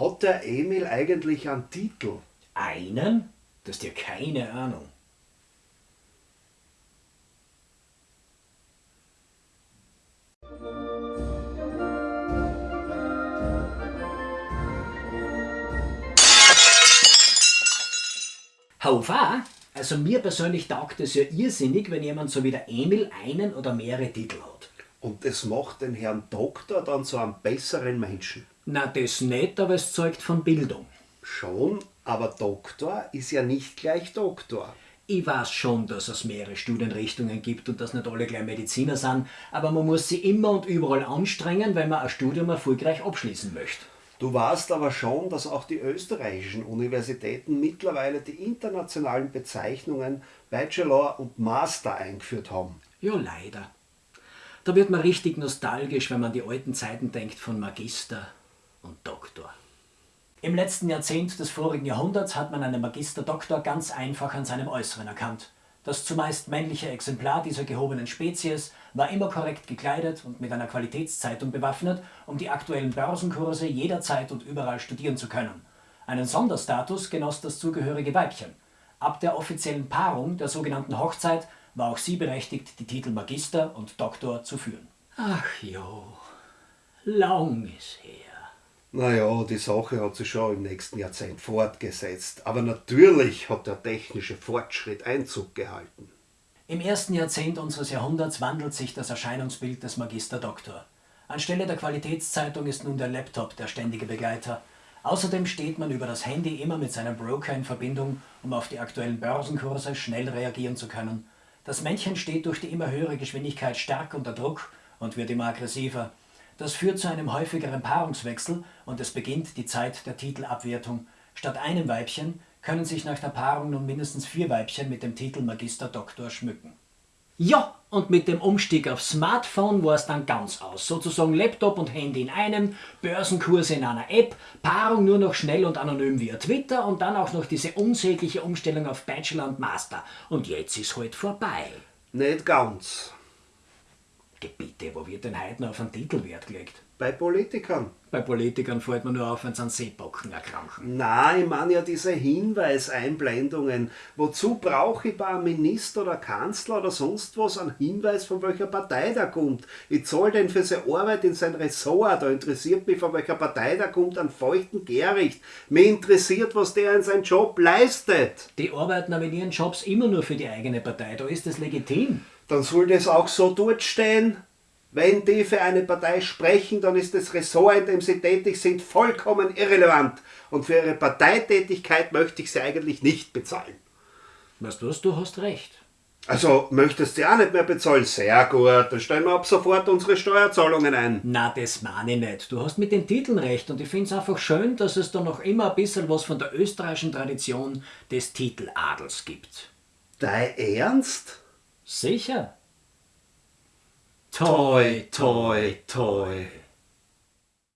Hat der Emil eigentlich einen Titel? Einen? Das ist dir keine Ahnung. Haufa, also mir persönlich taugt es ja irrsinnig, wenn jemand so wie der Emil einen oder mehrere Titel hat. Und das macht den Herrn Doktor dann zu einem besseren Menschen. Na, das nicht, aber es zeugt von Bildung. Schon, aber Doktor ist ja nicht gleich Doktor. Ich weiß schon, dass es mehrere Studienrichtungen gibt und dass nicht alle gleich Mediziner sind, aber man muss sich immer und überall anstrengen, wenn man ein Studium erfolgreich abschließen möchte. Du weißt aber schon, dass auch die österreichischen Universitäten mittlerweile die internationalen Bezeichnungen Bachelor und Master eingeführt haben. Ja, leider. Da wird man richtig nostalgisch, wenn man an die alten Zeiten denkt von Magister und Doktor. Im letzten Jahrzehnt des vorigen Jahrhunderts hat man einen Magister-Doktor ganz einfach an seinem Äußeren erkannt. Das zumeist männliche Exemplar dieser gehobenen Spezies war immer korrekt gekleidet und mit einer Qualitätszeitung bewaffnet, um die aktuellen Börsenkurse jederzeit und überall studieren zu können. Einen Sonderstatus genoss das zugehörige Weibchen. Ab der offiziellen Paarung, der sogenannten Hochzeit, war auch sie berechtigt, die Titel Magister und Doktor zu führen. Ach jo, lang ist her. Naja, die Sache hat sich schon im nächsten Jahrzehnt fortgesetzt. Aber natürlich hat der technische Fortschritt Einzug gehalten. Im ersten Jahrzehnt unseres Jahrhunderts wandelt sich das Erscheinungsbild des Magister Doktor. Anstelle der Qualitätszeitung ist nun der Laptop der ständige Begleiter. Außerdem steht man über das Handy immer mit seinem Broker in Verbindung, um auf die aktuellen Börsenkurse schnell reagieren zu können. Das Männchen steht durch die immer höhere Geschwindigkeit stark unter Druck und wird immer aggressiver. Das führt zu einem häufigeren Paarungswechsel und es beginnt die Zeit der Titelabwertung. Statt einem Weibchen können sich nach der Paarung nun mindestens vier Weibchen mit dem Titel Magister Doktor schmücken. Ja, und mit dem Umstieg auf Smartphone war es dann ganz aus. Sozusagen Laptop und Handy in einem, Börsenkurse in einer App, Paarung nur noch schnell und anonym via Twitter und dann auch noch diese unsägliche Umstellung auf Bachelor und Master. Und jetzt ist halt vorbei. Nicht ganz. Bitte, wo wird denn heute noch auf einen Titel Wert gelegt? Bei Politikern. Bei Politikern fällt man nur auf, wenn sie an Seepocken erkranken. Nein, ich meine ja diese Hinweiseinblendungen. Wozu brauche ich bei einem Minister oder Kanzler oder sonst was einen Hinweis, von welcher Partei der kommt? Ich zahle den für seine Arbeit in sein Ressort. Da interessiert mich, von welcher Partei der kommt, einen feuchten Gericht. Mir interessiert, was der in seinem Job leistet. Die arbeiten aber in ihren Jobs immer nur für die eigene Partei. Da ist das legitim dann soll das auch so dort stehen. Wenn die für eine Partei sprechen, dann ist das Ressort, in dem sie tätig sind, vollkommen irrelevant. Und für ihre Parteitätigkeit möchte ich sie eigentlich nicht bezahlen. Weißt du was, du hast recht. Also möchtest du auch nicht mehr bezahlen? Sehr gut, dann stellen wir ab sofort unsere Steuerzahlungen ein. Na, das meine ich nicht. Du hast mit den Titeln recht und ich finde es einfach schön, dass es da noch immer ein bisschen was von der österreichischen Tradition des Titeladels gibt. Dein Ernst? Sicher. Toi, toi, toi.